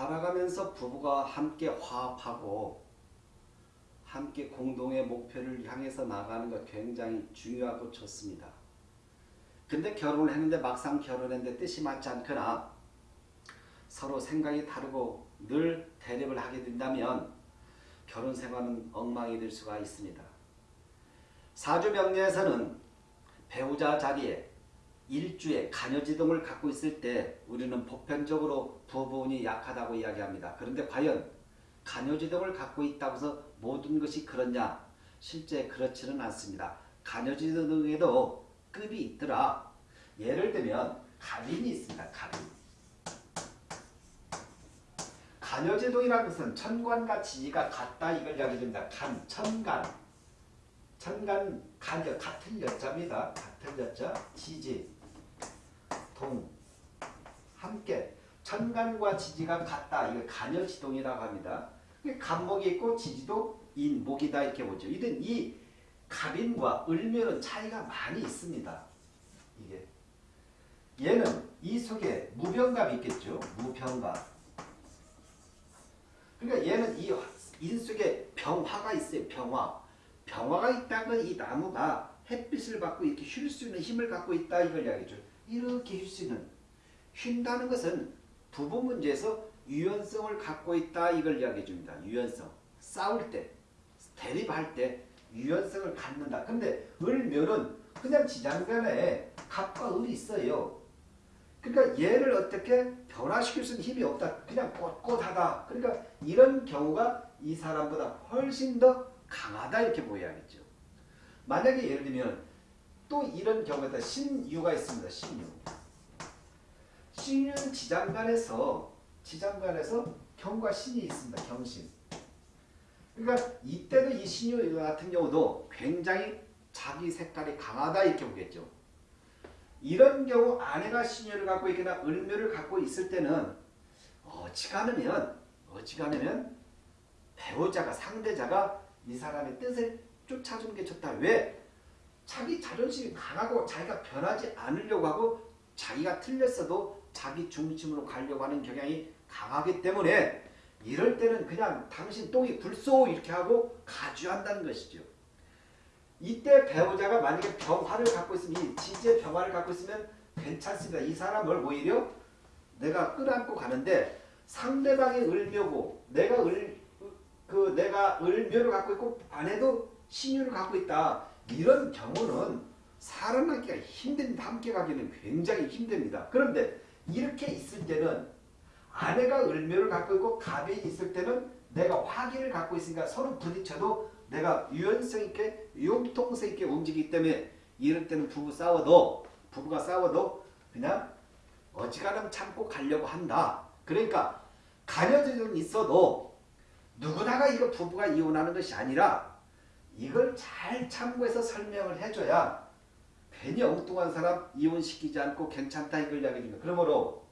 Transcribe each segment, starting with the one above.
살아가면서 부부가 함께 화합하고 함께 공동의 목표를 향해서 나가는 것 굉장히 중요하고 좋습니다. 근데 결혼을 했는데 막상 결혼했는데 뜻이 맞지 않거나 서로 생각이 다르고 늘 대립을 하게 된다면 결혼 생활은 엉망이 될 수가 있습니다. 사주명리에서는 배우자 자리에 일주에 간여지동을 갖고 있을 때 우리는 보편적으로 부부운이 약하다고 이야기합니다. 그런데 과연 간여지동을 갖고 있다고 해서 모든 것이 그렇냐? 실제 그렇지는 않습니다. 간여지동에도 급이 있더라. 예를 들면 갑인이 있습니다. 갑인. 간여제동이라는 것은 천관과 지지가 같다 이걸 이야기합니다. 간, 천간. 천간, 간여 같은 여자입니다. 같은 여자, 지지, 동, 함께. 천간과 지지가 같다. 이걸 간여지동이라고 합니다. 간목이 있고 지지도 인목이다 이렇게 보죠. 이든 이 갑인과 을묘는 차이가 많이 있습니다. 이게 얘는 이 속에 무병갑이 있겠죠. 무병갑. 그러니까 얘는 이 인 속에 병화가 있어요. 병화. 병화가 있다면 이 나무가 햇빛을 받고 이렇게 쉴 수 있는 힘을 갖고 있다 이걸 이야기죠. 이렇게 쉴 수 있는 쉰다는 것은 부부 문제에서 유연성을 갖고 있다 이걸 이야기해 줍니다. 유연성. 싸울 때, 대립할 때 유연성을 갖는다. 근데 을묘는 그냥 지장간에 갑과 을이 있어요. 그러니까 얘를 어떻게 변화시킬 수 있는 힘이 없다. 그냥 꼿꼿하다. 그러니까 이런 경우가 이 사람보다 훨씬 더 강하다 이렇게 보여야겠죠. 만약에 예를 들면 또 이런 경우에다 신유가 있습니다. 신유. 신유는 지장간에서 지장간에서 경과 신이 있습니다. 경신. 그러니까 이때도 이 신유 같은 경우도 굉장히 자기 색깔이 강하다 이렇게 보겠죠. 이런 경우 아내가 신유를 갖고 있거나 을묘를 갖고 있을 때는 어지간하면 어지간하면 배우자가 상대자가 이 사람의 뜻을 쫓아주는 게 좋다. 왜? 자기 자존심이 강하고 자기가 변하지 않으려고 하고 자기가 틀렸어도 자기 중심으로 가려고 하는 경향이 강하기 때문에 이럴 때는 그냥 당신 똥이 불쏘 이렇게 하고 가주한다는 것이죠. 이때 배우자가 만약에 병화를 갖고 있으면 이 지지의 병화를 갖고 있으면 괜찮습니다. 이 사람을 오히려 내가 끌어안고 가는데 상대방이 을묘고 내가 을, 그 내가 을묘를 갖고 있고 아내도 신유를 갖고 있다. 이런 경우는 살아남기가 힘듭니다. 함께 가기는 굉장히 힘듭니다. 그런데 이렇게 있을 때는 아내가 을묘를 갖고 있고 갑이 있을 때는 내가 화기를 갖고 있으니까 서로 부딪혀도 내가 유연성 있게 융통성 있게 움직이기 때문에 이럴 때는 부부 싸워도 부부가 싸워도 그냥 어지간하면 참고 가려고 한다. 그러니까 가녀지는 있어도 누구나가 이거 부부가 이혼하는 것이 아니라 이걸 잘 참고해서 설명을 해줘야 괜히 엉뚱한 사람 이혼시키지 않고 괜찮다 이걸 이야기합니다. 그러므로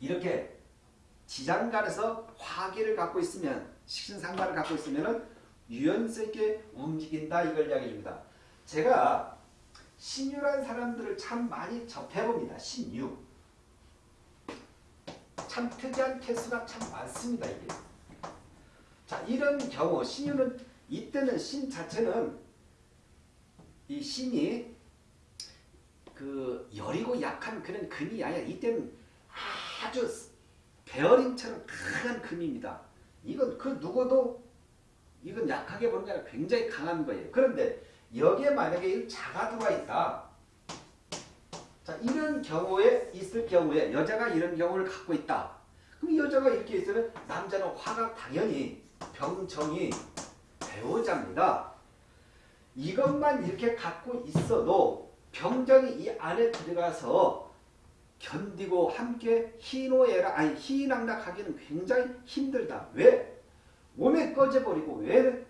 이렇게 지장간에서 화기를 갖고 있으면 식신상관을 갖고 있으면 유연성 있게 움직인다 이걸 이야기해줍니다. 제가 신유란 사람들을 참 많이 접해봅니다. 신유. 참 특이한 케이스가 참 많습니다. 이게. 자 이런 경우 신유는 이때는 신 자체는 이 신이 그 여리고 약한 그런 금이 아니라 이때는 아주 베어링처럼 강한 금입니다. 이건 그 누구도 이건 약하게 보는 게 아니라 굉장히 강한 거예요. 그런데 여기에 만약에 자가 들어와 있다. 자 이런 경우에 있을 경우에 여자가 이런 경우를 갖고 있다. 그럼 여자가 이렇게 있으면 남자는 화가 당연히 병정이 배우자입니다. 이것만 이렇게 갖고 있어도 병정이 이 안에 들어가서 견디고 함께 희노애락 아니 희낙락하기는 굉장히 힘들다. 왜? 몸에 꺼져버리고 왜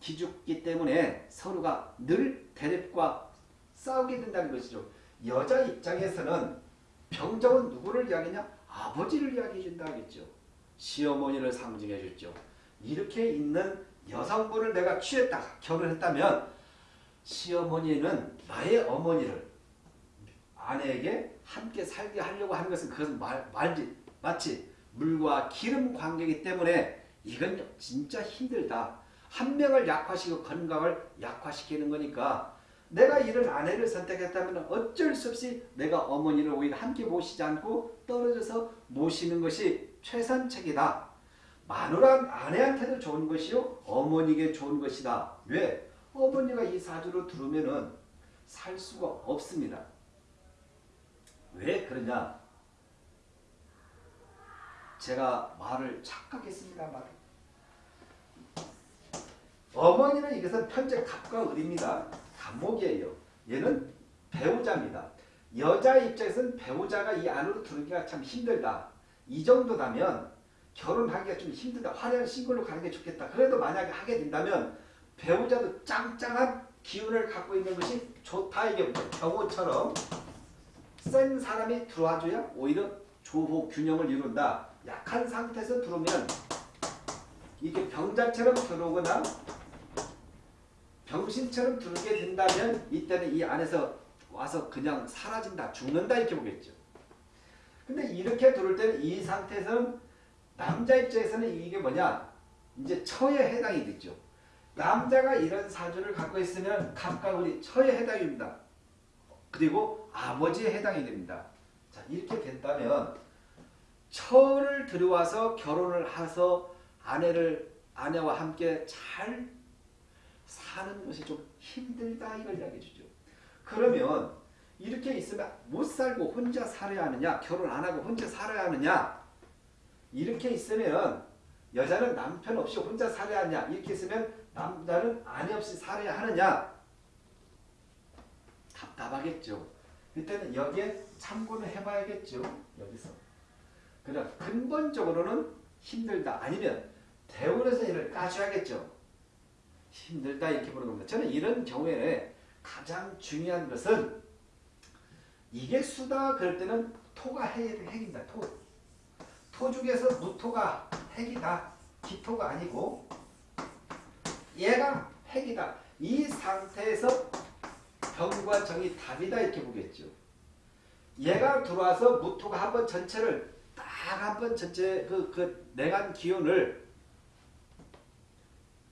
기죽기 때문에 서로가 늘 대립과 싸우게 된다는 것이죠. 여자 입장에서는 병정은 누구를 이야기냐? 아버지를 이야기해 준다 하겠죠. 시어머니를 상징해 줬죠. 이렇게 있는 여성분을 내가 취했다, 결혼했다면 시어머니는 나의 어머니를 아내에게 함께 살게 하려고 하는 것은 그것은 말, 말지 마치 물과 기름 관계이기 때문에 이건 진짜 힘들다. 한 명을 약화시키고 건강을 약화시키는 거니까 내가 이런 아내를 선택했다면 어쩔 수 없이 내가 어머니를 오히려 함께 모시지 않고 떨어져서 모시는 것이 최선책이다. 마누라 아내한테도 좋은 것이요 어머니에게 좋은 것이다. 왜? 어머니가 이 사주로 들어오면은 살 수가 없습니다. 왜 그러냐? 제가 말을 착각했습니다. 말. 어머니는 이것은 편제 갑과 을입니다. 갑목이에요. 얘는 배우자입니다. 여자 입장에서는 배우자가 이 안으로 들어오기가 참 힘들다. 이 정도다면 결혼하기가 좀 힘들다. 화려한 싱글로 가는 게 좋겠다. 그래도 만약에 하게 된다면 배우자도 짱짱한 기운을 갖고 있는 것이 좋다. 이게 경호처럼 센 사람이 들어와줘야 오히려 조호 균형을 이룬다. 약한 상태에서 들어오면 이게 병자처럼 들어오거나 병신처럼 들게 된다면 이때는 이 안에서 와서 그냥 사라진다, 죽는다 이렇게 보겠죠. 근데 이렇게 들어올 때는 이 상태에서는 남자 입장에서는 이게 뭐냐? 이제 처에 해당이 되죠. 남자가 이런 사주를 갖고 있으면 갑과 을이 처에 해당입니다. 그리고 아버지에 해당이 됩니다. 자 이렇게 된다면 처를 들어와서 결혼을 해서 아내를 아내와 함께 잘 사는 것이 좀 힘들다 이걸 이야기해 주죠. 그러면 이렇게 있으면 못 살고 혼자 살아야 하느냐 결혼 안 하고 혼자 살아야 하느냐 이렇게 있으면 여자는 남편 없이 혼자 살아야 하냐 이렇게 있으면 남자는 아내 없이 살아야 하느냐 답답하겠죠. 그때는 여기에 참고를 해봐야겠죠. 여기서. 그럼 근본적으로는 힘들다. 아니면 대원에서 이를 까줘야겠죠. 힘들다 이렇게 보는 겁니다. 저는 이런 경우에 가장 중요한 것은 이게 수다 그럴 때는 토가 핵, 핵입니다. 토. 토 중에서 무토가 핵이다. 기토가 아니고 얘가 핵이다. 이 상태에서 병과 정이 답이다 이렇게 보겠죠. 얘가 들어와서 무토가 한 번 전체를 딱 한 번 전체 그, 그 내간 기운을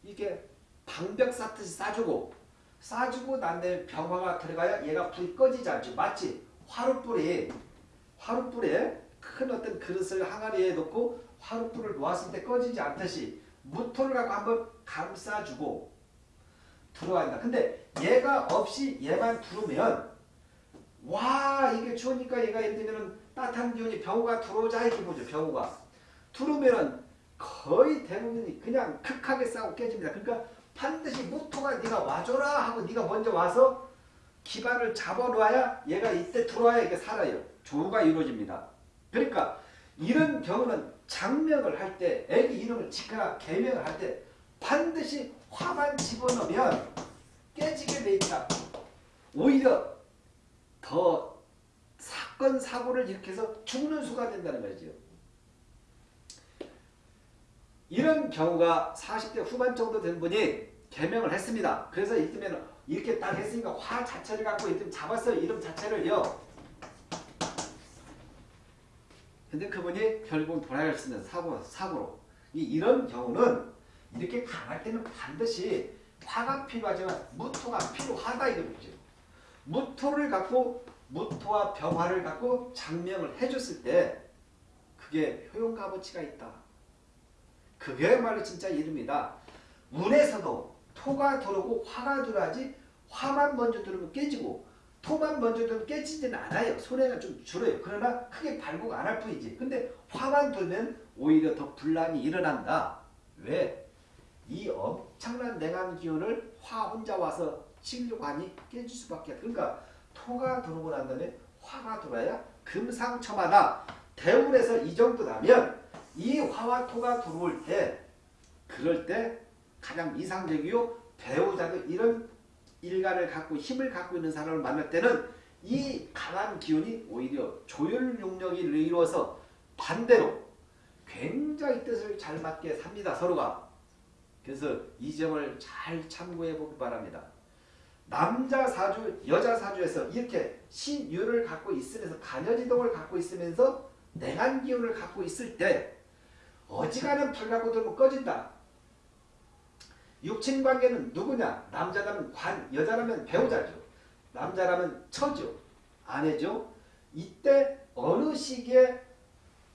이게 방벽 쌓듯이 싸주고 싸주고 난 다음에 병화가 들어가야 얘가 불이 꺼지지 않죠. 마치 화룻불이 화룻불에 큰 어떤 그릇을 항아리에 놓고 화룻불을 놓았을 때 꺼지지 않듯이 무토를 갖고 한번 감싸주고 들어간다. 근데 얘가 없이 얘만 들어오면 와 이게 추우니까 얘가 예를 들면 따뜻한 기운이 병우가 들어오자 이렇게 보죠. 병우가 들어오면은 거의 대부분이 그냥 극하게 싸고 깨집니다. 그러니까 반드시 무토가 네가 와줘라 하고 네가 먼저 와서 기반을 잡아놓아야 얘가 이때 들어와야 이게 살아요. 조우가 이루어집니다. 그러니까 이런 경우는 장명을 할 때 애기 이름을 짓거나 개명을 할 때 반드시 화만 집어넣으면 깨지게 돼 있다. 오히려 더 사건 사고를 일으켜서 죽는 수가 된다는 거죠. 이런 경우가 40대 후반 정도 된 분이 개명을 했습니다. 그래서 이때면 이렇게 딱 했으니까 화 자체를 갖고 이때 잡았어요. 이름 자체를요. 근데 그분이 결국 돌아갈 수 있는 사고, 사고로. 이, 이런 경우는 이렇게 강할 때는 반드시 화가 필요하지만 무토가 필요하다 이거죠. 무토를 갖고 무토와 병화를 갖고 장명을 해줬을 때 그게 효용값어치가 있다. 그게 말로 진짜 이름이다. 운에서도 토가 들어오고 화가 들어야지 화만 먼저 들어오면 깨지고 토만 먼저 들어오면 깨지지는 않아요. 손해가 좀 줄어요. 그러나 크게 발목 안 할 뿐이지. 근데 화만 들면 오히려 더 분란이 일어난다. 왜? 이 엄청난 냉한 기운을 화 혼자 와서 하니 깨질 수밖에 없다. 그러니까 토가 들어오고 난 다음에 화가 들어야 금상첨화다. 대운에서 이 정도 나면 이 화와 토가 들어올 때 그럴 때 가장 이상적이요 배우자도 이런 일간을 갖고 힘을 갖고 있는 사람을 만날 때는 이 강한 기운이 오히려 조율 용력이 이루어서 반대로 굉장히 뜻을 잘 맞게 삽니다 서로가 그래서 이 점을 잘 참고해 보기 바랍니다 남자 사주 여자 사주에서 이렇게 신유를 갖고 있으면서 간여지동을 갖고 있으면서 냉한 기운을 갖고 있을 때 어지간한 불 갖고 들면 꺼진다. 육친 관계는 누구냐? 남자라면 관, 여자라면 배우자죠. 남자라면 처죠. 아내죠. 이때 어느 시기에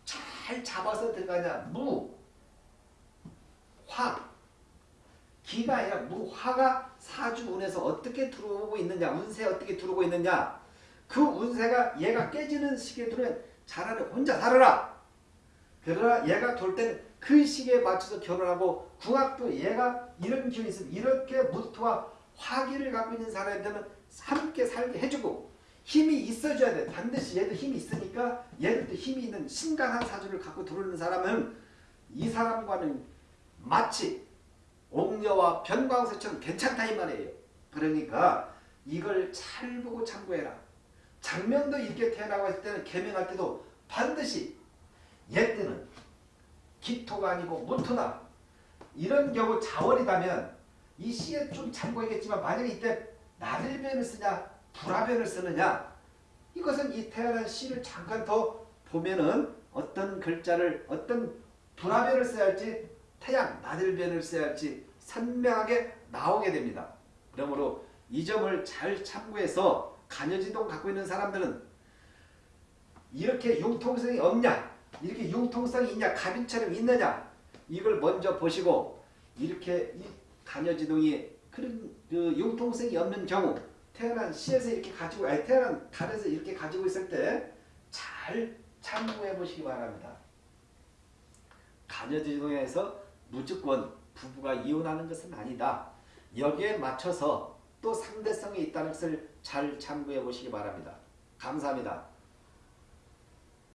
잘 잡아서 들어가냐? 무, 화. 기가 아니라 무화가 사주운에서 어떻게 들어오고 있느냐? 운세 어떻게 들어오고 있느냐? 그 운세가 얘가 깨지는 시기에 들어오면 차라리 혼자 살아라. 그러나 얘가 돌 때는 그 시기에 맞춰서 결혼하고 궁합도 얘가 이런 기운이 있으면 이렇게 무토와 화기를 갖고 있는 사람들은 함께 살게 해주고 힘이 있어줘야 돼. 반드시 얘도 힘이 있으니까 얘들도 힘이 있는 신강한 사주를 갖고 들어오는 사람은 이 사람과는 마치 옥녀와 변광수처럼 괜찮다 이 말이에요. 그러니까 이걸 잘 보고 참고해라. 장명도 이렇게 태어나고 했을 때는 개명할 때도 반드시 얘 때는 기토가 아니고 무토나 이런 경우 자월이다면 이 시에 좀 참고하겠지만 만약에 이때 나들변을 쓰냐 불화변을 쓰느냐 이것은 이 태어난 시를 잠깐 더 보면은 어떤 글자를 어떤 불화변을 써야 할지 태양 나들변을 써야 할지 선명하게 나오게 됩니다. 그러므로 이 점을 잘 참고해서 간여지동 갖고 있는 사람들은 이렇게 융통성이 없냐 이렇게 융통성이 있냐 가빈처럼 있느냐 이걸 먼저 보시고 이렇게 이 간여지동이 그런 그 융통성이 없는 경우 태어난 시에서 이렇게 가지고 아니 태어난 달에서 이렇게 가지고 있을 때 잘 참고해 보시기 바랍니다. 간여지동에서 무조건 부부가 이혼하는 것은 아니다. 여기에 맞춰서 또 상대성이 있다는 것을 잘 참고해 보시기 바랍니다. 감사합니다.